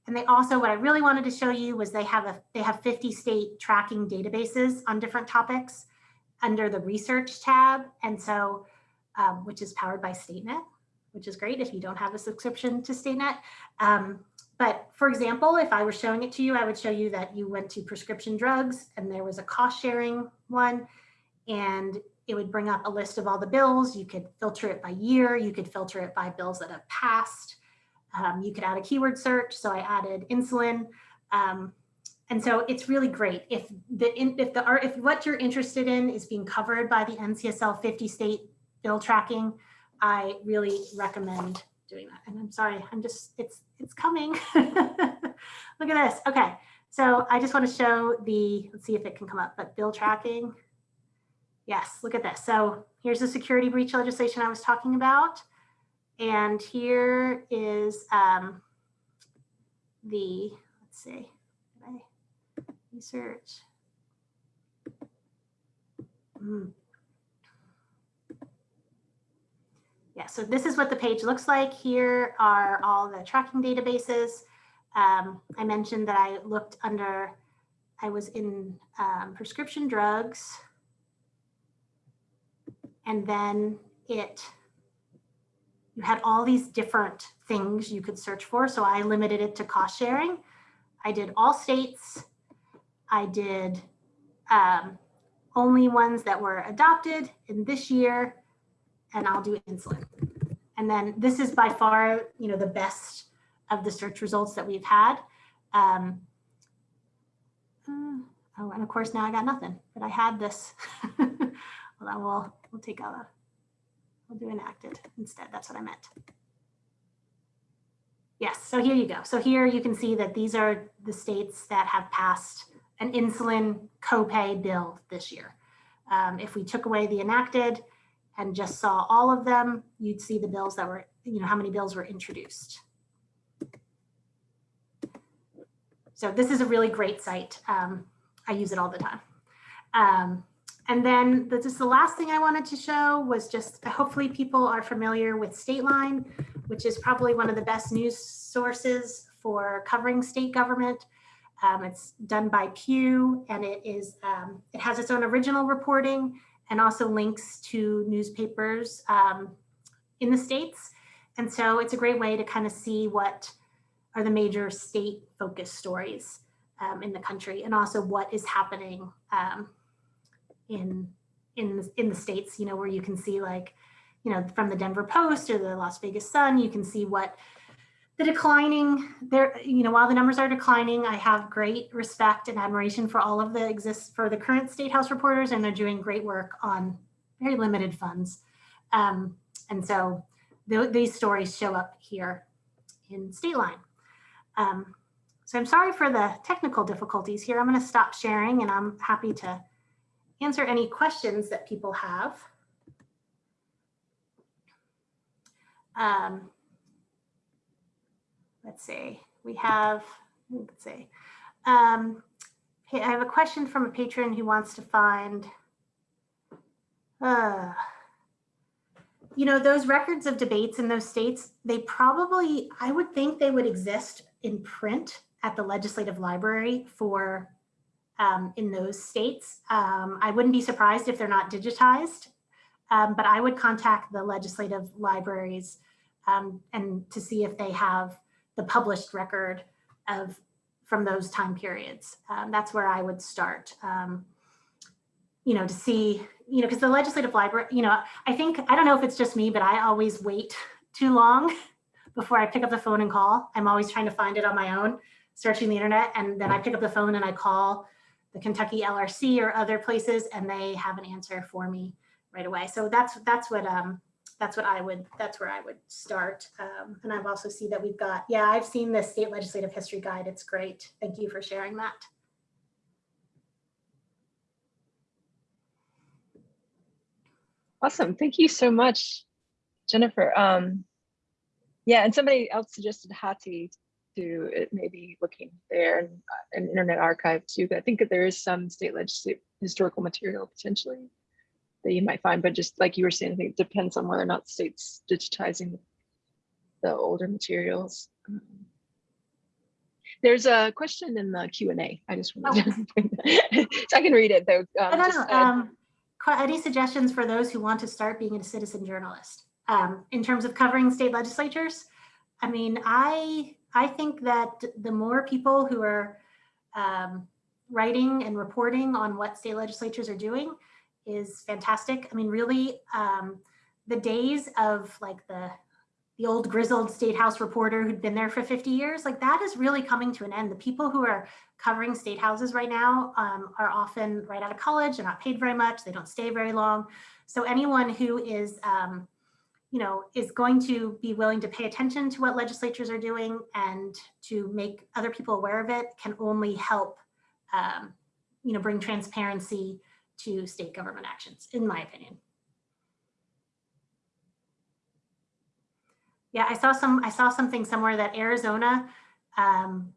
And they also, what I really wanted to show you was they have a they have 50 state tracking databases on different topics under the research tab. And so, um, which is powered by StateNet, which is great if you don't have a subscription to StateNet. Um, but for example, if I were showing it to you, I would show you that you went to prescription drugs and there was a cost sharing one and it would bring up a list of all the bills. You could filter it by year. You could filter it by bills that have passed. Um, you could add a keyword search. So I added insulin. Um, and so it's really great if the if the if what you're interested in is being covered by the NCSL 50 state bill tracking, I really recommend doing that. And I'm sorry, I'm just it's it's coming. Look at this. Okay, so I just want to show the let's see if it can come up, but bill tracking. Yes, look at this. So here's the security breach legislation I was talking about. And here is um, the, let's see, research. Mm. Yeah, so this is what the page looks like. Here are all the tracking databases. Um, I mentioned that I looked under, I was in um, prescription drugs, and then it you had all these different things you could search for. So I limited it to cost sharing. I did all states. I did um, only ones that were adopted in this year, and I'll do insulin. And then this is by far, you know, the best of the search results that we've had. Um, uh, oh, and of course now I got nothing, but I had this. well, then we'll, we'll take a I'll do enacted instead. That's what I meant. Yes, so here you go. So here you can see that these are the states that have passed an insulin copay bill this year. Um, if we took away the enacted and just saw all of them, you'd see the bills that were, you know, how many bills were introduced. So this is a really great site. Um, I use it all the time. Um, and then this is the last thing I wanted to show was just hopefully people are familiar with Stateline, which is probably one of the best news sources for covering state government. Um, it's done by Pew and it is um, it has its own original reporting and also links to newspapers um, in the states. And so it's a great way to kind of see what are the major state focused stories um, in the country and also what is happening in in in the states you know where you can see like you know from the denver post or the las vegas sun you can see what the declining there you know while the numbers are declining i have great respect and admiration for all of the exists for the current state house reporters and they're doing great work on very limited funds. Um, and so th these stories show up here in Stateline. Um, so i'm sorry for the technical difficulties here. I'm going to stop sharing and i'm happy to answer any questions that people have. Um, let's see, we have, let's see. Um, I have a question from a patron who wants to find, uh, you know, those records of debates in those states, they probably, I would think they would exist in print at the legislative library for um, in those states. Um, I wouldn't be surprised if they're not digitized, um, but I would contact the legislative libraries um, and to see if they have the published record of from those time periods. Um, that's where I would start. Um, you know, to see, you know, because the legislative library, you know, I think, I don't know if it's just me, but I always wait too long before I pick up the phone and call. I'm always trying to find it on my own, searching the internet, and then I pick up the phone and I call the Kentucky LRC or other places, and they have an answer for me right away. So that's that's what um, that's what I would that's where I would start. Um, and I've also see that we've got yeah I've seen the state legislative history guide. It's great. Thank you for sharing that. Awesome. Thank you so much, Jennifer. Um, yeah, and somebody else suggested Hathi to it maybe looking there and uh, an internet archive too. I think that there is some state legislative historical material potentially that you might find, but just like you were saying, I think it depends on whether or not state's digitizing the older materials. Um, there's a question in the Q and A. I just wanted oh. to, so I can read it though. Um, I don't know. Um, any suggestions for those who want to start being a citizen journalist um, in terms of covering state legislatures? I mean, I I think that the more people who are um, writing and reporting on what state legislatures are doing is fantastic. I mean, really, um, the days of like the the old grizzled state house reporter who'd been there for 50 years, like that is really coming to an end. The people who are covering state houses right now um, are often right out of college, they're not paid very much, they don't stay very long. So anyone who is um, you know, is going to be willing to pay attention to what legislatures are doing and to make other people aware of it can only help, um, you know, bring transparency to state government actions, in my opinion. Yeah, I saw some. I saw something somewhere that Arizona, um,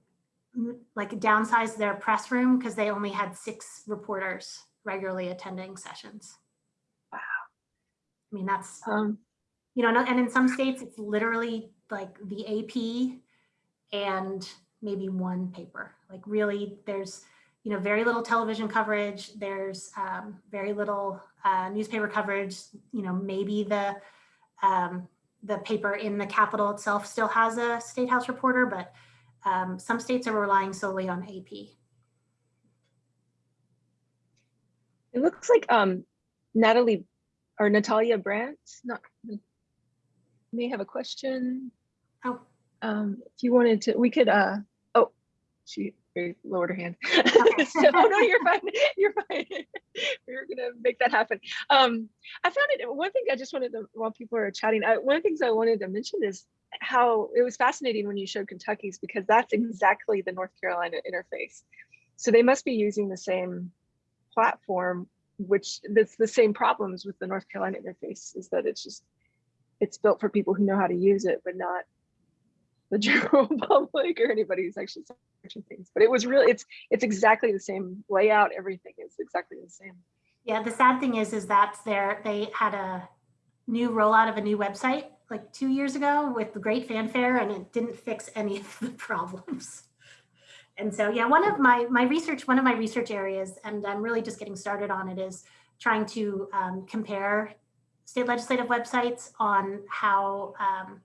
like downsized their press room because they only had six reporters regularly attending sessions. Wow. I mean, that's um, you know, and in some states it's literally like the AP and maybe one paper. Like really there's, you know, very little television coverage. There's um, very little uh, newspaper coverage. You know, maybe the um, the paper in the capital itself still has a state house reporter, but um, some states are relying solely on AP. It looks like um, Natalie or Natalia Brandt, not may have a question. Oh. Um, if you wanted to, we could, uh, oh, she lowered her hand. Okay. so, oh no, you're fine. You're fine. we are gonna make that happen. Um, I found it, one thing I just wanted to, while people are chatting, I, one of the things I wanted to mention is how it was fascinating when you showed Kentucky's because that's exactly the North Carolina interface. So they must be using the same platform which that's the same problems with the North Carolina interface is that it's just it's built for people who know how to use it, but not the general public or anybody who's actually searching things. But it was really it's it's exactly the same layout. Everything is exactly the same. Yeah, the sad thing is, is that there they had a new rollout of a new website like two years ago with the great fanfare and it didn't fix any of the problems. And so, yeah, one of my, my research, one of my research areas, and I'm really just getting started on it is trying to um, compare state legislative websites on how um,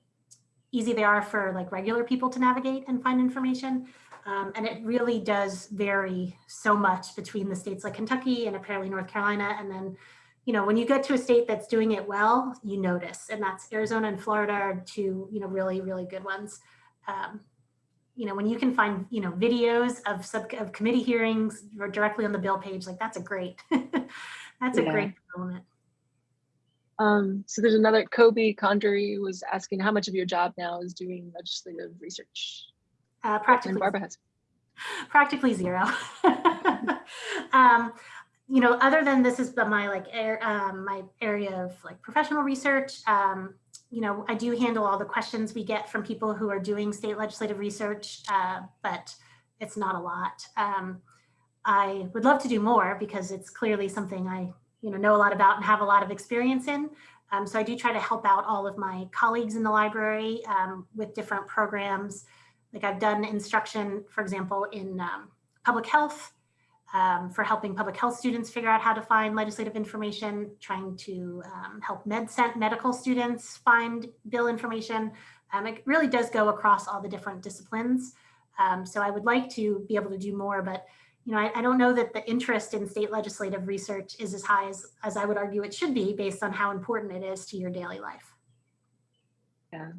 easy they are for like regular people to navigate and find information. Um, and it really does vary so much between the states like Kentucky and apparently North Carolina. And then, you know, when you get to a state that's doing it well, you notice, and that's Arizona and Florida are two, you know, really, really good ones. Um, you know, when you can find, you know, videos of sub of committee hearings or directly on the bill page, like that's a great, that's a great element. Um, so there's another Kobe Condry was asking how much of your job now is doing legislative research. Uh, And practically Barbara has. practically zero. um, you know, other than this is the- my like air, um, my area of like professional research. Um, you know, I do handle all the questions we get from people who are doing state legislative research, uh, but it's not a lot. Um, I would love to do more because it's clearly something I, you know, know a lot about and have a lot of experience in. Um, so I do try to help out all of my colleagues in the library um, with different programs. Like I've done instruction, for example, in um, public health um, for helping public health students figure out how to find legislative information, trying to um, help MedCent medical students find bill information. Um, it really does go across all the different disciplines. So I would like to be able to do more, but you know, I, I don't know that the interest in state legislative research is as high as, as I would argue it should be based on how important it is to your daily life. Yeah,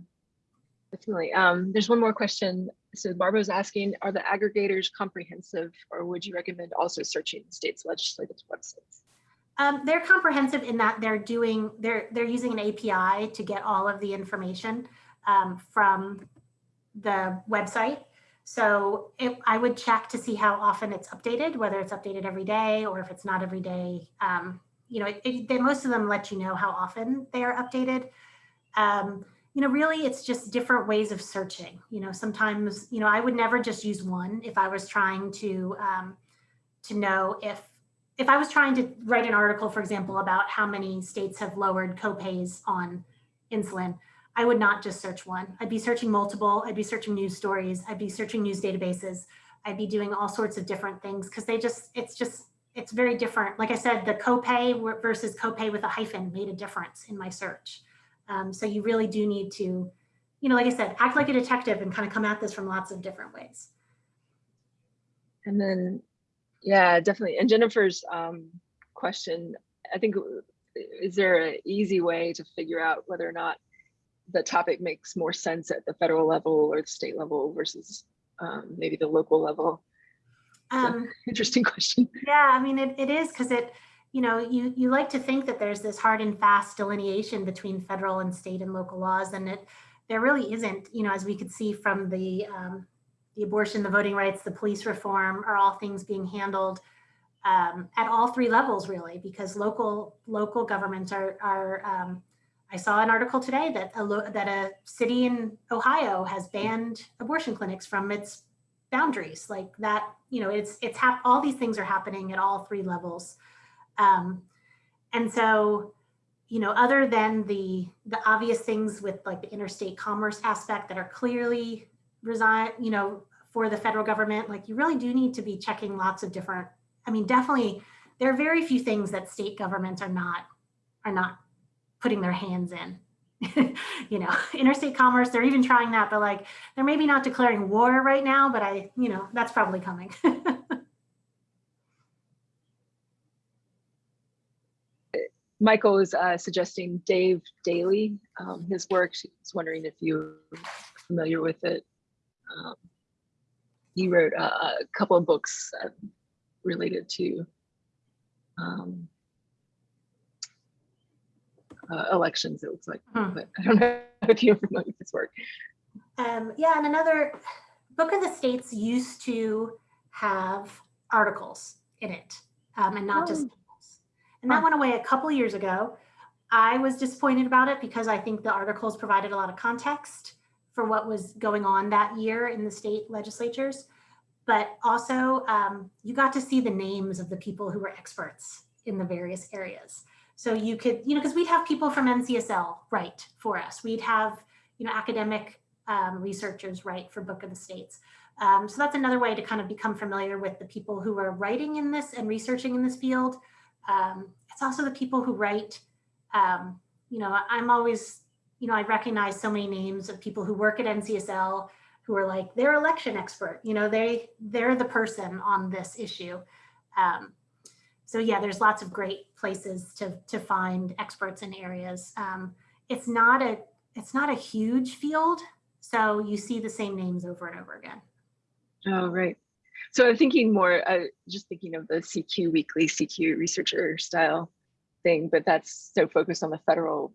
definitely. Um, there's one more question. So Barbara was asking, are the aggregators comprehensive or would you recommend also searching the states legislative websites? Um, they're comprehensive in that they're doing, they're, they're using an API to get all of the information um, from the website. So if, I would check to see how often it's updated, whether it's updated every day or if it's not every day. Um, you know, it, it, they, most of them let you know how often they are updated. Um, you know, really, it's just different ways of searching. You know, sometimes, you know, I would never just use one if I was trying to um, to know if if I was trying to write an article, for example, about how many states have lowered copays on insulin, I would not just search one. I'd be searching multiple. I'd be searching news stories. I'd be searching news databases. I'd be doing all sorts of different things because they just, it's just, it's very different. Like I said, the copay versus copay with a hyphen made a difference in my search. Um, so you really do need to, you know, like I said, act like a detective and kind of come at this from lots of different ways. And then, yeah, definitely. And Jennifer's um, question, I think, is there an easy way to figure out whether or not the topic makes more sense at the federal level or the state level versus um, maybe the local level? Um, Interesting question. Yeah, I mean, it, it is because it, you know, you, you like to think that there's this hard and fast delineation between federal and state and local laws, and it there really isn't, you know, as we could see from the, um, the abortion, the voting rights, the police reform are all things being handled um, at all three levels, really, because local local governments are, are um, I saw an article today that a, that a city in Ohio has banned abortion clinics from its boundaries like that you know it's it's hap- all these things are happening at all three levels. Um, and so you know other than the the obvious things with like the interstate commerce aspect that are clearly resign you know for the federal government like you really do need to be checking lots of different i mean definitely there are very few things that state governments are not are not putting their hands in you know, interstate commerce, they're even trying that, but like, they're maybe not declaring war right now, but I, you know, that's probably coming. Michael is uh, suggesting Dave Daley, um, his work. She's wondering if you're familiar with it. Um, he wrote a, a couple of books uh, related to um, uh, elections, it looks like, Hmm. but I don't know if you're familiar with his work. um, yeah, and another book of the states used to have articles in it um, and not just Oh. tables. And that went away a couple years ago. I was disappointed about it because I think the articles provided a lot of context for what was going on that year in the state legislatures. But also, um, you got to see the names of the people who were experts in the various areas. So you could, you know, because we'd have people from NCSL write for us. We'd have, you know, academic um, researchers write for Book of the States. Um, so that's another way to kind of become familiar with the people who are writing in this and researching in this field. Um, it's also the people who write, um, you know, I'm always, you know, I recognize so many names of people who work at NCSL who are like, they're election expert, you know, they, they're the person on this issue. Um, so yeah, there's lots of great places to, to find experts in areas. Um, it's not a, it's not a huge field. So you see the same names over and over again. Oh, right. So I'm thinking more, uh, just thinking of the CQ weekly CQ researcher style thing, but that's so focused on the federal.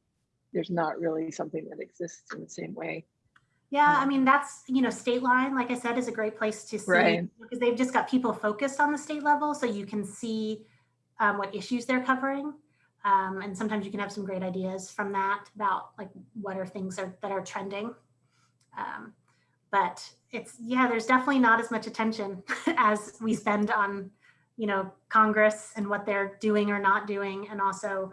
There's not really something that exists in the same way. Yeah, I Um, mean, that's, you know, Stateline, like I said, is a great place to see Right. because they've just got people focused on the state level. So you can see um, what issues they're covering. Um, and sometimes you can have some great ideas from that about like what are things are, that are trending. Um, but it's, yeah, there's definitely not as much attention as we spend on, you know, Congress and what they're doing or not doing. And also,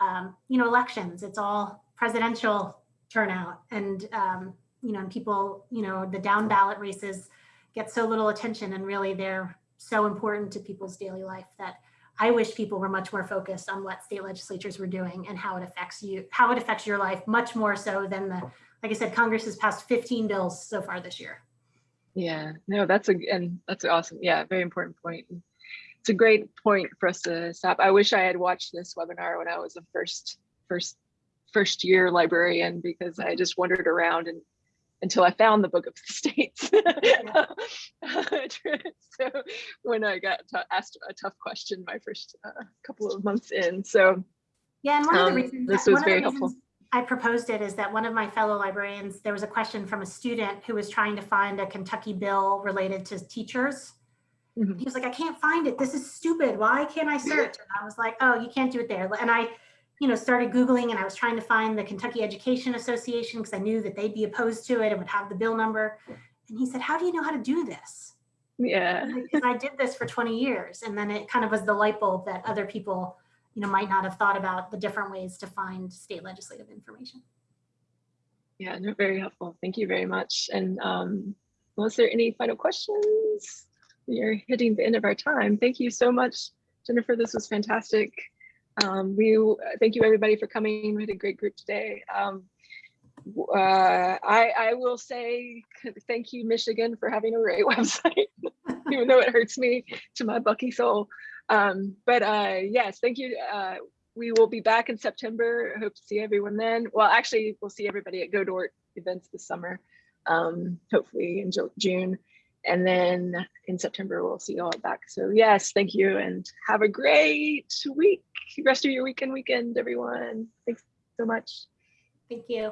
um, you know, elections, it's all presidential turnout and, um, you know, and people, you know, the down ballot races get so little attention and really they're so important to people's daily life that I wish people were much more focused on what state legislatures were doing and how it affects you, how it affects your life much more so than the, like I said, Congress has passed 15 bills so far this year. Yeah, no, that's a, and that's awesome. Yeah, very important point. It's a great point for us to stop. I wish I had watched this webinar when I was a first, first, first year librarian because I just wandered around and until I found the Book of the States. so when I got asked a tough question my first uh, couple of months in. So Yeah, and one of Um, the reasons this was of very helpful. I proposed it is that one of my fellow librarians, there was a question from a student who was trying to find a Kentucky bill related to teachers. Mhm. He was like, I can't find it. This is stupid. Why can't I search? And I was like, oh, you can't do it there. And I, you know, started Googling and I was trying to find the Kentucky Education Association because I knew that they'd be opposed to it and would have the bill number. And he said, how do you know how to do this? yeah, because I did this for 20 years. And then it kind of was the light bulb that other people, you know, might not have thought about the different ways to find state legislative information. yeah, no, very helpful. Thank you very much. And um, was there any final questions? We are hitting the end of our time. Thank you so much, Jennifer. This was fantastic. Um, we thank you everybody for coming. We had a great group today. Um, uh, I, I will say thank you, Michigan, for having a great website, even though it hurts me to my Bucky soul. Um, but uh, yes, thank you. Uh, we will be back in September. I hope to see everyone then. Well, actually, we'll see everybody at GODORT events this summer, um, hopefully in June. And then in September, we'll see you all back. So yes, thank you and have a great week. Rest of your weekend, weekend, everyone. Thanks so much. Thank you.